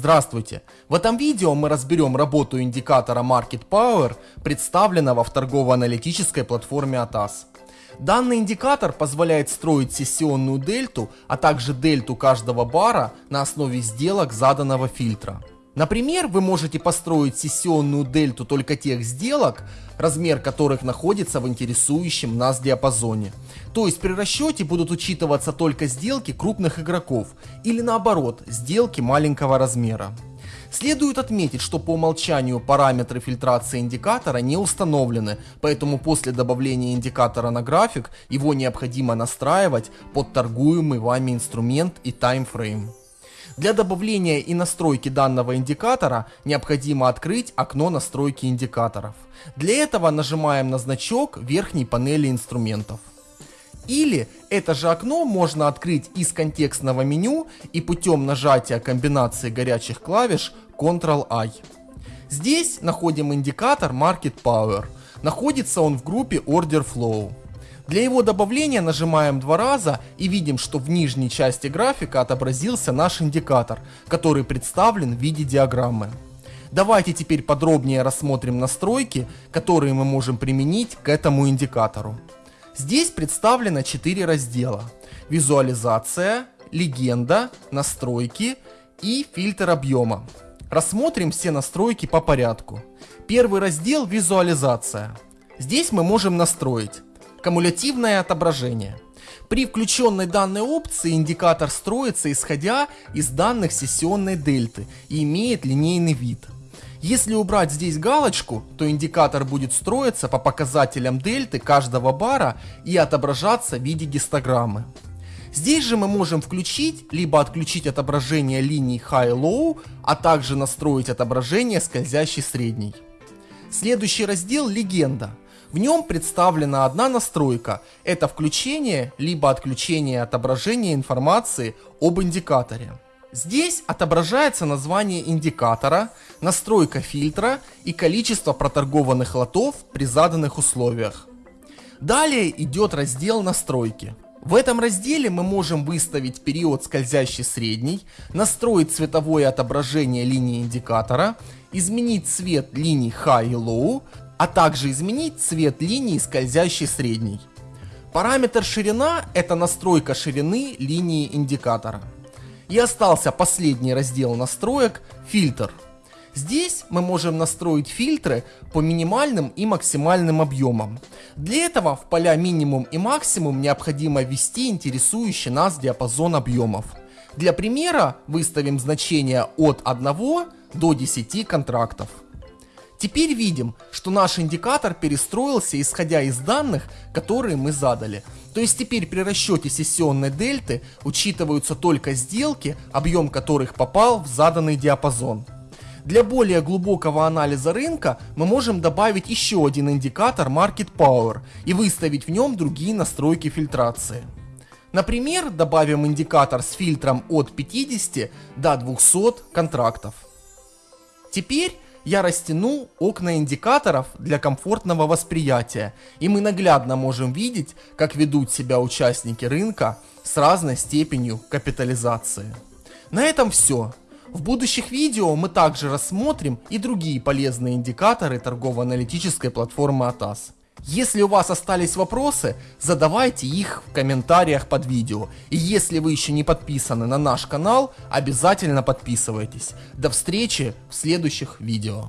Здравствуйте! В этом видео мы разберем работу индикатора Market Power, представленного в торгово-аналитической платформе ATAS. Данный индикатор позволяет строить сессионную дельту, а также дельту каждого бара на основе сделок заданного фильтра. Например, вы можете построить сессионную дельту только тех сделок, размер которых находится в интересующем нас диапазоне. То есть при расчете будут учитываться только сделки крупных игроков или наоборот, сделки маленького размера. Следует отметить, что по умолчанию параметры фильтрации индикатора не установлены, поэтому после добавления индикатора на график его необходимо настраивать под торгуемый вами инструмент и таймфрейм. Для добавления и настройки данного индикатора необходимо открыть окно настройки индикаторов. Для этого нажимаем на значок верхней панели инструментов. Или это же окно можно открыть из контекстного меню и путем нажатия комбинации горячих клавиш Ctrl-I. Здесь находим индикатор Market Power. Находится он в группе Order Flow. Для его добавления нажимаем два раза и видим, что в нижней части графика отобразился наш индикатор, который представлен в виде диаграммы. Давайте теперь подробнее рассмотрим настройки, которые мы можем применить к этому индикатору. Здесь представлено 4 раздела. Визуализация, легенда, настройки и фильтр объема. Рассмотрим все настройки по порядку. Первый раздел визуализация. Здесь мы можем настроить Кумулятивное отображение. При включенной данной опции индикатор строится исходя из данных сессионной дельты и имеет линейный вид. Если убрать здесь галочку, то индикатор будет строиться по показателям дельты каждого бара и отображаться в виде гистограммы. Здесь же мы можем включить, либо отключить отображение линий High-Low, а также настроить отображение скользящей средней. Следующий раздел «Легенда». В нем представлена одна настройка. Это включение либо отключение отображения информации об индикаторе. Здесь отображается название индикатора, настройка фильтра и количество проторгованных лотов при заданных условиях. Далее идет раздел настройки. В этом разделе мы можем выставить период скользящий средний, настроить цветовое отображение линии индикатора, изменить цвет линий High и Low, а также изменить цвет линии скользящей средней. Параметр ширина – это настройка ширины линии индикатора. И остался последний раздел настроек – фильтр. Здесь мы можем настроить фильтры по минимальным и максимальным объемам. Для этого в поля минимум и максимум необходимо ввести интересующий нас диапазон объемов. Для примера выставим значение от 1 до 10 контрактов. Теперь видим, что наш индикатор перестроился исходя из данных, которые мы задали. То есть теперь при расчете сессионной дельты учитываются только сделки, объем которых попал в заданный диапазон. Для более глубокого анализа рынка мы можем добавить еще один индикатор Market Power и выставить в нем другие настройки фильтрации. Например, добавим индикатор с фильтром от 50 до 200 контрактов. Теперь я растяну окна индикаторов для комфортного восприятия, и мы наглядно можем видеть, как ведут себя участники рынка с разной степенью капитализации. На этом все. В будущих видео мы также рассмотрим и другие полезные индикаторы торгово-аналитической платформы ATAS. Если у вас остались вопросы, задавайте их в комментариях под видео. И если вы еще не подписаны на наш канал, обязательно подписывайтесь. До встречи в следующих видео.